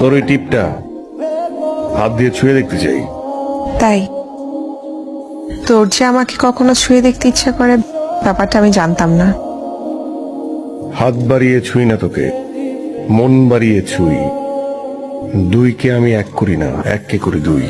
তোর ওই টিপটা হাত দিয়ে ছুঁয়ে দেখতে চাই। তাই? তোর যে আমাকে কখনো ছুঁয়ে দেখতে ইচ্ছা করে ব্যাপারটা আমি জানতাম না। হাত বাড়িয়ে ছুঁই না তোকে মন বাড়িয়ে ছুঁই। দুইকে আমি এক করি না এককে করি দুই।